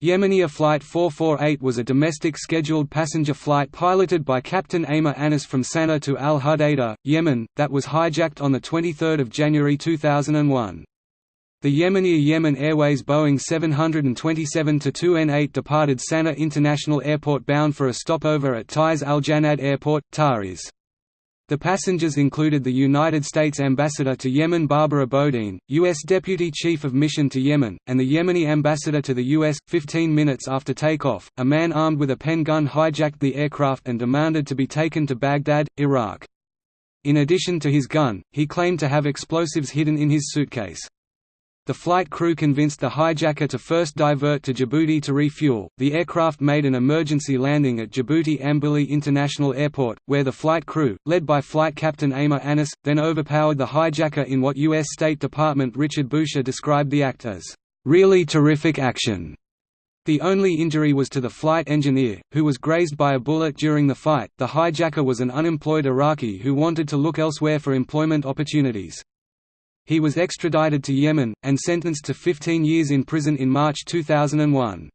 Yemenia Flight 448 was a domestic scheduled passenger flight piloted by Captain Amer Anis from Sana'a to Al Hudaydah, Yemen, that was hijacked on 23 January 2001. The Yemenia Yemen Airways Boeing 727-2N8 departed Sana'a International Airport bound for a stopover at Taiz Al Janad Airport, Taiz. The passengers included the United States Ambassador to Yemen Barbara Bodine, U.S. Deputy Chief of Mission to Yemen, and the Yemeni ambassador to the U.S. Fifteen minutes after takeoff, a man armed with a pen gun hijacked the aircraft and demanded to be taken to Baghdad, Iraq. In addition to his gun, he claimed to have explosives hidden in his suitcase. The flight crew convinced the hijacker to first divert to Djibouti to refuel. The aircraft made an emergency landing at Djibouti Ambouli International Airport, where the flight crew, led by Flight Captain Amer Anis, then overpowered the hijacker in what U.S. State Department Richard Boucher described the act as really terrific action. The only injury was to the flight engineer, who was grazed by a bullet during the fight. The hijacker was an unemployed Iraqi who wanted to look elsewhere for employment opportunities. He was extradited to Yemen, and sentenced to 15 years in prison in March 2001.